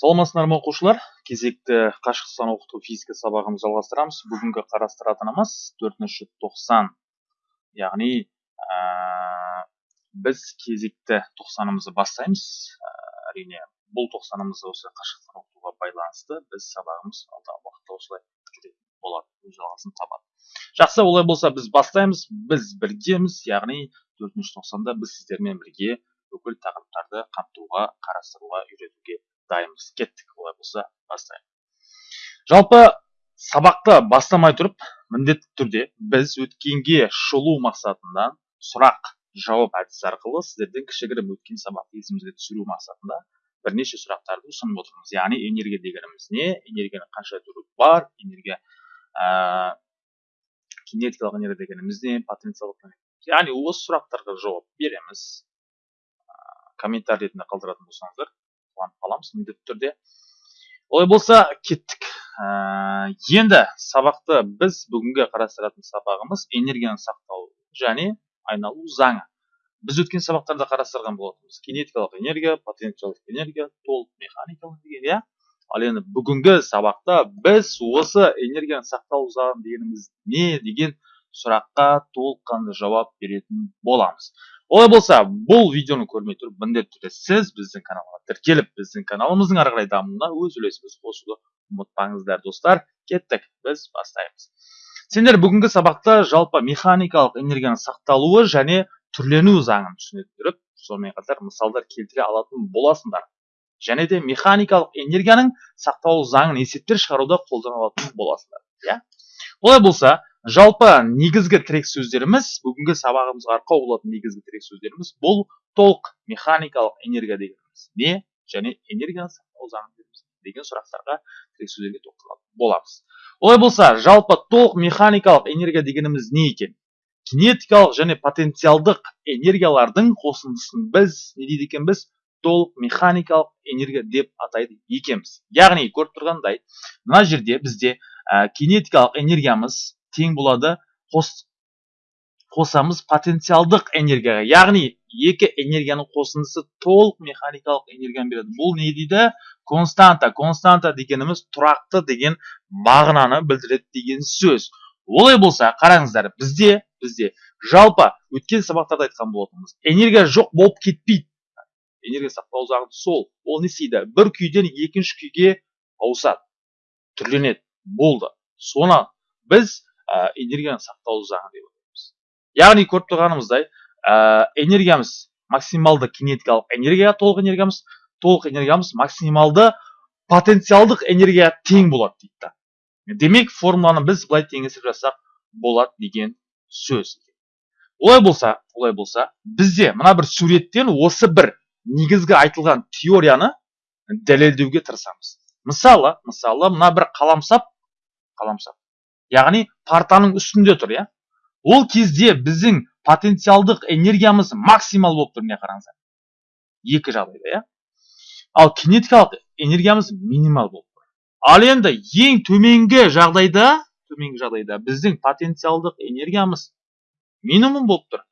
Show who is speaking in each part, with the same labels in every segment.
Speaker 1: саламатсыздар ма оқушылар? Кезекті қашықтықтан оқыту физика сабағымызды жалғастырамыз. Бүгінгі қарастыратынымыз төртінші тоқсан. Яғни ә, біз кезекті тоқсанымызды бастаймыз. Ә, әрине бұл тоқсанымыз осы қашықтықтан оқытуға байланысты біз сабағымыз алдағы уақытта осылай жүретін болады өз жалғасын табады. Жақсы олай болса біз бастаймыз біз біргеміз яғни төртінші тоқсанда біз сіздермен бірге бүкіл тақырыптарды қамтуға қарастыруға үйретуге дайынбыз кеттік олай болса бастайық. Жалпы сабақты бастамай тұрып міндетті түрде біз өткенге шолу мақсатында сұрақ жауап әдісі арқылы сіздерден кішігірім өткен сабақты есімізге түсіру мақсатында бірнеше сұрақтарды ұсынып отырмыз. Яғни энергия дегеніміз не энергияның қанша түрі бар энергия ә, кинетикалық энергия дегеніміз не потенциалдық яғни осы сұрақтарға жауап береміз. Комментарий ретінде қалдыратын болсаңыздар қуанып қаламыз міндетті түрде. Олай болса кеттік. Ә, енді сабақты біз бүгінгі қарастыратын сабағымыз энергияны сақтау және айналу заңы. Біз өткен сабақтарда қарастырған болатынбыз. Кинетикалық энергия потенциалдық энергия толық механикалық энергия ал енді бүгінгі сабақта біз осы энергияны сақтау заңы дегеніміз не деген сұраққа толыққанды жауап беретін боламыз. Олай болса бұл видеоны көрмей тұрып міндетті түрде сіз біздің каналға тіркеліп біздің каналымыздың ары қарай дамуына өз үлесіңізді қосуды ұмытпаңыздар достар. Кеттік біз бастаймыз. Сендер бүгінгі сабақта жалпы механикалық энергияның сақталуы және түрлену заңын түсіне сонымен қатар мысалдар келтіре алатын боласыңдар. Және де механикалық энергияның сақталу заңын есептер шығаруда қолдана алатын боласыңдар иә? Олай болса жалпы негізгі тірек сөздеріміз бүгінгі сабағымызға арқау болатын негізгі тірек сөздеріміз бұл толық механикалық энергия дегеніміз. Не? Және энергияны сақтау деген сұрақтарға тірек сөздерге тоқталатын боламыз. Олай болса жалпы толық механикалық энергия дегеніміз не екен? Кинетикалық және потенциалдық энергиялардың қосындысын біз не дейді екенбіз толық механикалық энергия деп атайды екенбіз. Яғни көріп тұрғандай мына жерде бізде кинетикалық энергиямыз тең болады қос қосамыз потенциалдық энергияға. Яғни екі энергияның қосындысы толық механикалық энергияны береді. Бұл не дейді? Константа. Константа дегеніміз тұрақты деген мағынаны білдіреді деген сөз. Олай болса қараңыздар бізде бізде жалпы өткен сабақтарда айтқан болатынбыз энергия жоқ болып кетпейді. Энергия сақтау заңы сол. Ол не істейді? Бір күйден екінші күйге ауысады. Түрленеді. Болды. Соны біз энергияны сақтау заңы деп атаймыз яғни көріп тұрғанымыздай энергиямыз максималды кинетикалық энергия толық энергиямыз толық энергиямыз максималды потенциалдық энергия тең болады дейді да. Демек формуланы біз былай теңестіріп жазсақ болады деген сөз. Олай болса олай болса бізде мына бір суреттен осы бір негізгі айтылған теорияны дәлелдеуге тырысамыз. Мысалы мысалы мына бір қаламсап қаламсап яғни партаның үстінде тұр иә? Ол кезде біздің потенциалдық энергиямыз максимал болып тұр міне қараңыздар. Екі жағдайда иә? Ал кинетикалық энергиямыз минимал болып тұр. Ал енді ең төменгі жағдайда төменгі жағдайда біздің потенциалдық энергиямыз минимум болып тұр.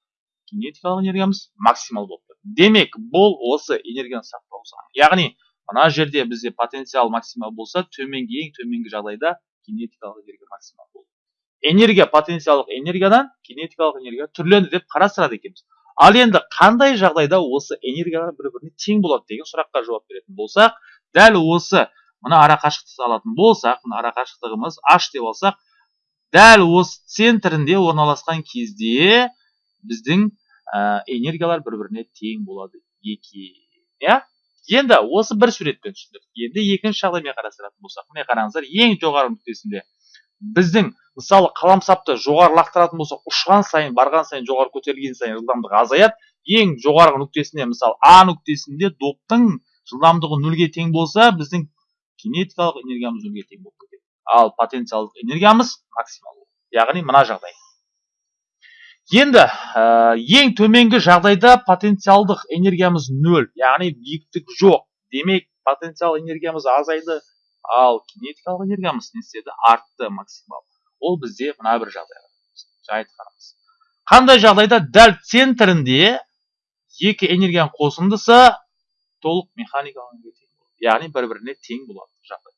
Speaker 1: Кинетикалық энергиямыз максимал болып тұр. Демек бұл осы энергияны сақтау заңы. Яғни мына жерде бізде потенциал максимал болса төменгі ең төменгі жағдайда кинетикалық энергия максимал болды. Энергия потенциалдық энергиядан кинетикалық энергия түрленді деп қарастырады екенбіз. Ал енді қандай жағдайда осы энергиялар бір біріне тең болады деген сұраққа жауап беретін болсақ дәл осы мына ара қашықтықты алатын болсақ мына ара қашықтығымыз h деп алсақ дәл осы центрінде орналасқан кезде біздің ә, энергиялар бір біріне тең болады екен иә? Енді осы бір суретпен түсіндік енді екінші жағдаймен қарастыратын болсақ міне қараңыздар ең жоғары нүктесінде біздің мысалы қаламсапты жоғары лақтыратын болсақ ұшқан сайын барған сайын жоғары көтерілген сайын жылдамдығы азаяды. Ең жоғарғы нүктесінде мысалы а нүктесінде доптың жылдамдығы нөлге тең болса біздің кинетикалық энергиямыз нөлге тең болып кетеді. Ал потенциалдық энергиямыз максимал яғни мына жағдай. Енді ә, ең төменгі жағдайда потенциалдық энергиямыз нөл яғни биіктік жоқ. Демек потенциал энергиямыз азайды ал кинетикалық энергиямыз не істеді? Артты максимал. Ол бізде мына бір жағдай айтқанымыз қандай жағдайда дәл центрінде екі энергияның қосындысы толық механикалық яғни бір біріне тең болады жағдай.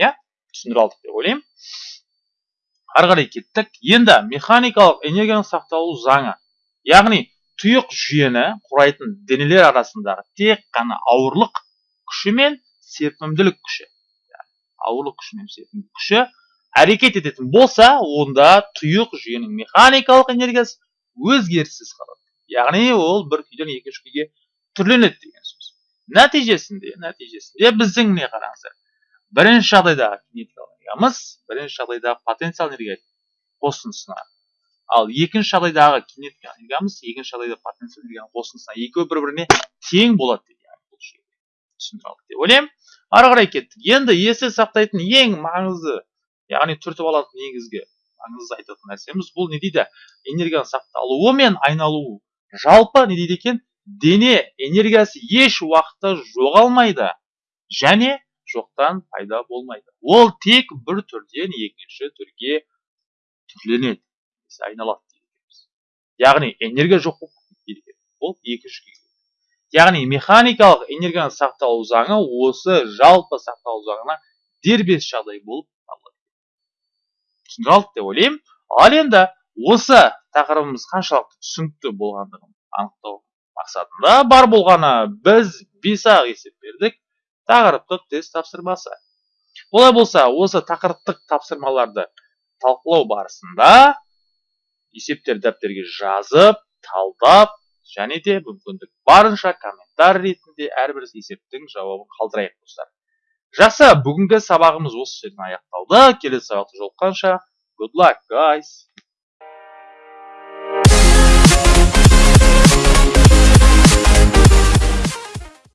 Speaker 1: Иә? Түсіндіре алдық деп ойлаймын. Ары кеттік. Енді механикалық энергияның сақталу заңы. Яғни тұйық жүйені құрайтын денелер арасындағы тек қана ауырлық күші мен серпімділік күші. Ауырлық күші мен серпімділік күші әрекет ететін болса онда тұйық жүйенің механикалық энергиясы өзгеріссіз қалады. Яғни ол бір күйден екінші күйге түрленеді деген сөз. Нәтижесінде нәтижесінде біздің не қараңыздар? Бірінші жағдайдағы энергиямыз бірінші жағдайдағы потенциал энергия қосындысына. Ал екінші жағдайдағы кинетикалық энергиямыз екінші жағдайда потенциал энергияның қосындысына. Екеуі бір біріне тең болады түсіндіре алдық деп ойлаймын. Ары қарай кеттік. Енді есте сақтайтын ең маңызды яғни түртіп алатын негізгі маңызды айтатын нәрсеміз бұл не дейді? Энергияның сақталуы мен айналуы. Жалпы не дейді екен? Дене энергиясы еш уақытта жоғалмайды. Және жоқтан пайда болмайды. Ол тек бір түрден екінші түрге түрленеді. Айналады яғни энергия жоқ болып ол екінші күй яғни механикалық энергияның сақталу заңы осы жалпы сақталу заңына дербес жағдай болып табылады. Түсіндіре алдық деп ойлаймын. Ал енді осы тақырыбымыз қаншалықты түсінікті болғандығын анықтау мақсатында бар болғаны біз бес ақ есеп бердік. Тақырыптық тест тапсырмасы. Олай болса осы тақырыптық тапсырмаларды талқылау барысында есептер дәптерге жазып талдап және де мүмкіндік барынша комментарий ретінде әрбір есептің жауабын қалдырайық достар. Жақсы бүгінгі сабағымыз осы жерден аяқталды. Келесі сабақта жолыққанша good luck guys.